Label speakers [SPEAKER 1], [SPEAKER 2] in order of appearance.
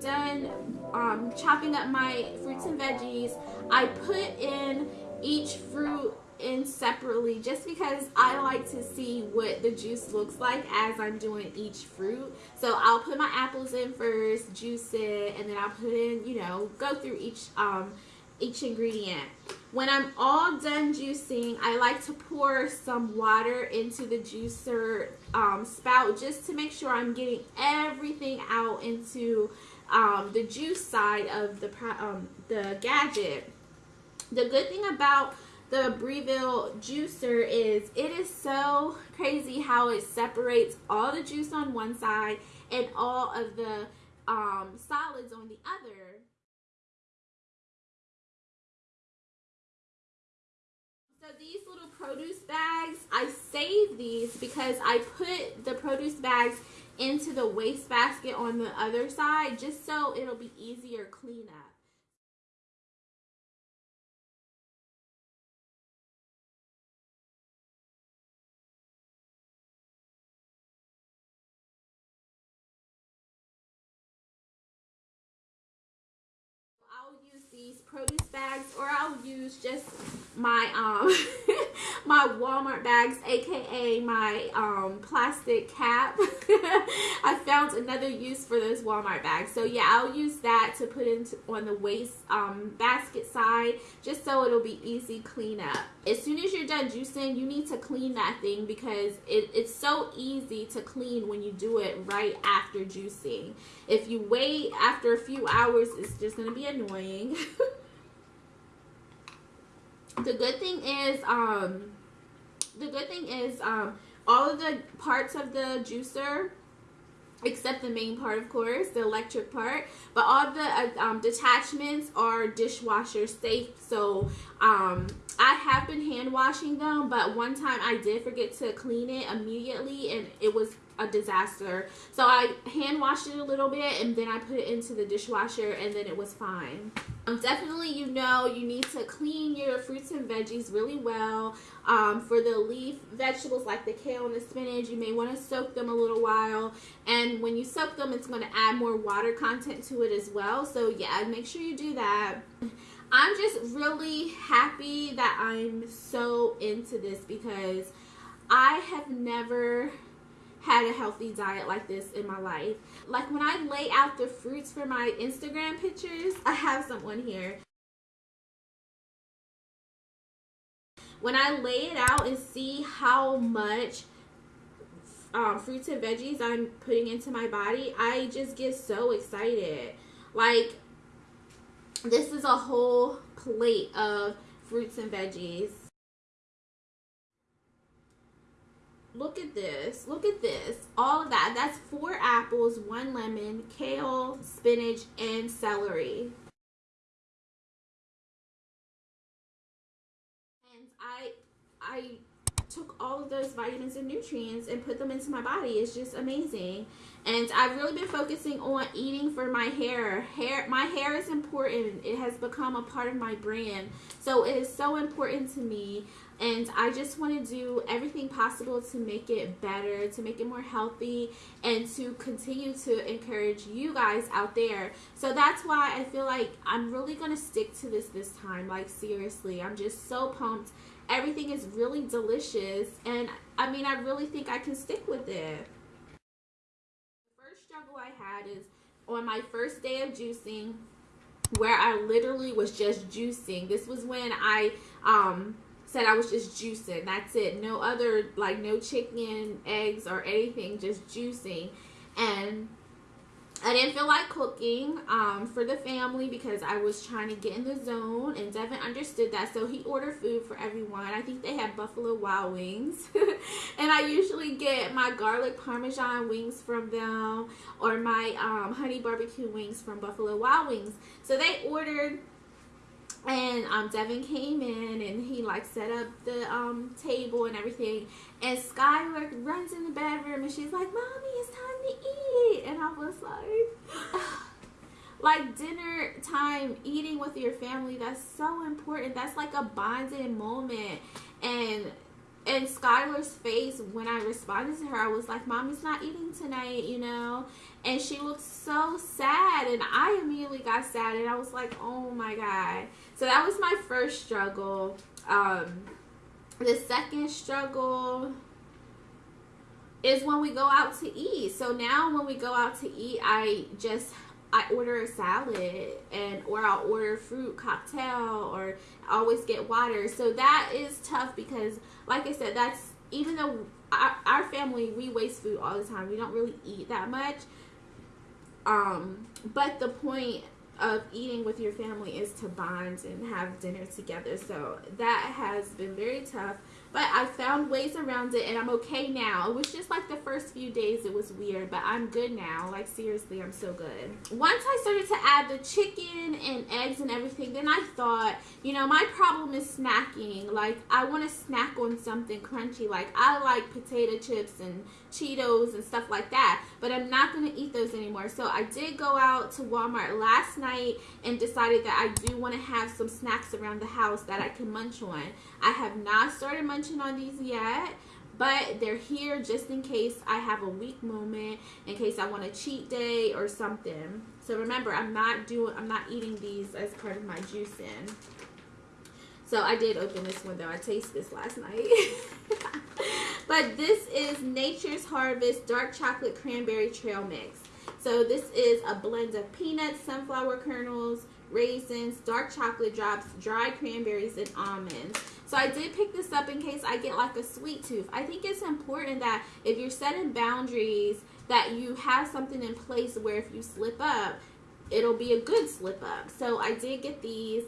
[SPEAKER 1] done um, chopping up my fruits and veggies, I put in each fruit in separately just because I like to see what the juice looks like as I'm doing each fruit. So I'll put my apples in first, juice it, and then I'll put in, you know, go through each um, each ingredient. When I'm all done juicing, I like to pour some water into the juicer um, spout just to make sure I'm getting everything out into um, the juice side of the, um, the gadget. The good thing about the Breville juicer is it is so crazy how it separates all the juice on one side and all of the um, solids on the other. So these little produce bags, I save these because I put the produce bags into the waste basket on the other side just so it'll be easier cleanup. I'll use these produce bags or I'll use just my um my Walmart bags aka my um plastic cap. I found another use for those Walmart bags. So yeah I'll use that to put into on the waste um basket side just so it'll be easy cleanup. As soon as you're done juicing you need to clean that thing because it, it's so easy to clean when you do it right after juicing. If you wait after a few hours it's just to be annoying the good thing is um the good thing is um all of the parts of the juicer except the main part of course the electric part but all the uh, um, detachments are dishwasher safe. So um, I have been hand washing them but one time I did forget to clean it immediately and it was a disaster. So I hand washed it a little bit and then I put it into the dishwasher and then it was fine. Um, definitely, you know, you need to clean your fruits and veggies really well. Um, for the leaf vegetables like the kale and the spinach, you may want to soak them a little while. And when you soak them, it's going to add more water content to it as well. So yeah, make sure you do that. I'm just really happy that I'm so into this because I have never had a healthy diet like this in my life. Like when I lay out the fruits for my Instagram pictures, I have someone here. When I lay it out and see how much um, fruits and veggies I'm putting into my body, I just get so excited. Like, this is a whole plate of fruits and veggies. Look at this. Look at this. All of that. That's four apples, one lemon, kale, spinach, and celery. And I I took all of those vitamins and nutrients and put them into my body. It's just amazing. And I've really been focusing on eating for my hair. Hair, my hair is important. It has become a part of my brand. So it is so important to me. And I just want to do everything possible to make it better, to make it more healthy, and to continue to encourage you guys out there. So that's why I feel like I'm really going to stick to this this time. Like, seriously, I'm just so pumped everything is really delicious and I mean I really think I can stick with it. The first struggle I had is on my first day of juicing where I literally was just juicing. This was when I um said I was just juicing. That's it. No other like no chicken, eggs or anything, just juicing. And I didn't feel like cooking um, for the family because I was trying to get in the zone and Devin understood that so he ordered food for everyone. I think they had Buffalo Wild Wings and I usually get my garlic parmesan wings from them or my um, honey barbecue wings from Buffalo Wild Wings. So they ordered and um, Devin came in and he like set up the um, table and everything. And Skylar runs in the bedroom and she's like mommy it's time to eat. And I was like like dinner time eating with your family that's so important. That's like a bonding moment. And and Skylar's face when I responded to her, I was like, Mommy's not eating tonight, you know? And she looked so sad, and I immediately got sad, and I was like, oh my God. So that was my first struggle. Um, the second struggle is when we go out to eat. So now when we go out to eat, I just I order a salad and or I'll order fruit cocktail or always get water. So that is tough because like I said, that's even though our, our family we waste food all the time. We don't really eat that much. Um, but the point of eating with your family is to bond and have dinner together. So that has been very tough. But I found ways around it and I'm okay now. It was just like the first few days it was weird, but I'm good now. Like seriously, I'm so good. Once I started to add the chicken and eggs and everything, then I thought, you know, my problem is snacking. Like I want to snack on something crunchy. Like I like potato chips and Cheetos and stuff like that, but I'm not going to eat those anymore. So I did go out to Walmart last night and decided that I do want to have some snacks around the house that I can munch on. I have not started munching on these yet but they're here just in case I have a weak moment, in case I want a cheat day or something. So remember, I'm not doing, I'm not eating these as part of my juicing. So I did open this one though. I tasted this last night. but this is Nature's Harvest Dark Chocolate Cranberry Trail Mix. So this is a blend of peanuts, sunflower kernels, raisins, dark chocolate drops, dried cranberries, and almonds. So I did pick this up in case I get like a sweet tooth. I think it's important that if you're setting boundaries, that you have something in place where if you slip up, it'll be a good slip up. So I did get these